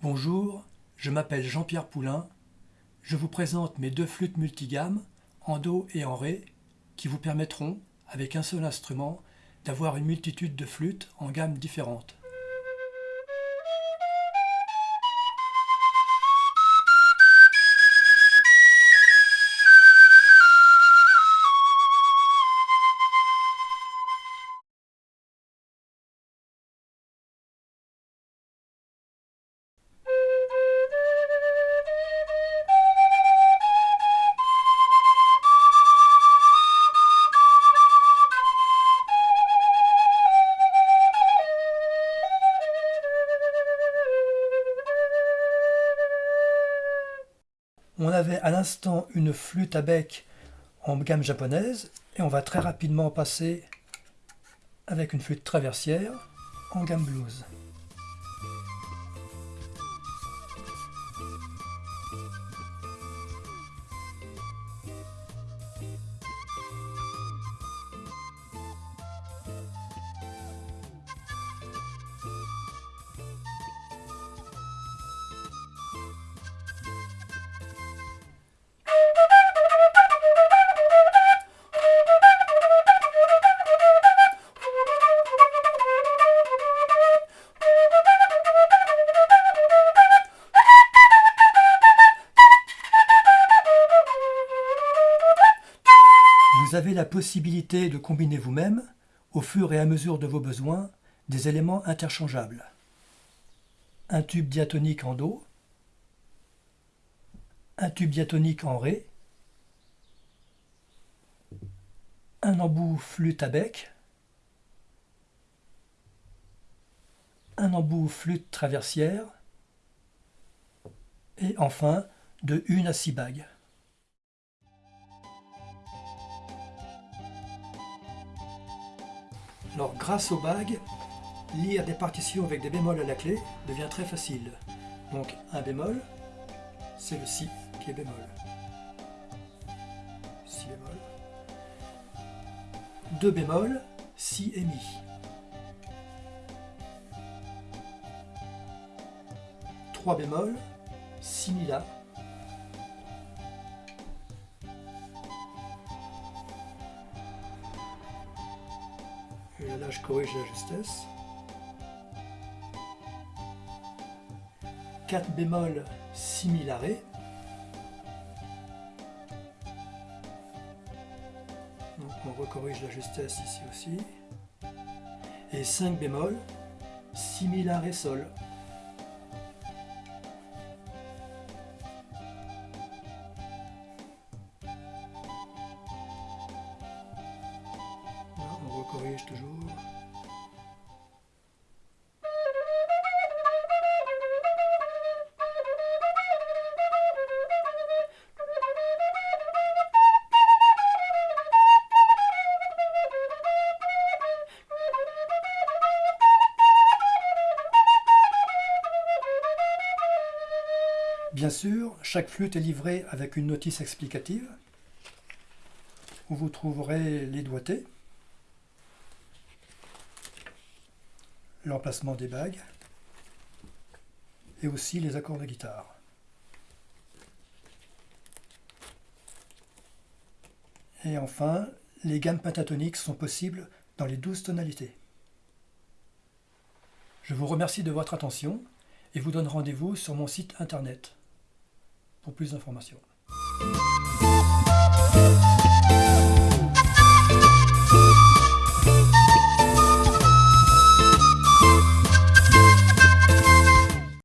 Bonjour, je m'appelle Jean-Pierre Poulain. Je vous présente mes deux flûtes multigammes, en Do et en Ré, qui vous permettront, avec un seul instrument, d'avoir une multitude de flûtes en gammes différentes. On avait à l'instant une flûte à bec en gamme japonaise et on va très rapidement passer avec une flûte traversière en gamme blues. Vous avez la possibilité de combiner vous-même, au fur et à mesure de vos besoins, des éléments interchangeables. Un tube diatonique en Do, un tube diatonique en Ré, un embout flûte à bec, un embout flûte traversière, et enfin de une à six bagues. Alors grâce aux bagues, lire des partitions avec des bémols à la clé devient très facile. Donc un bémol, c'est le Si qui est bémol. Si bémol. Deux bémols, Si et Mi. Trois bémols, Si Mi La. Et là, je corrige la justesse. 4 bémol, si mi la ré. Donc on recorrige la justesse ici aussi. Et 5 bémol, si mi la ré sol. On recorrige toujours. Bien sûr, chaque flûte est livrée avec une notice explicative où vous trouverez les doigtés, l'emplacement des bagues et aussi les accords de guitare. Et enfin, les gammes pentatoniques sont possibles dans les douze tonalités. Je vous remercie de votre attention et vous donne rendez-vous sur mon site internet pour plus d'informations.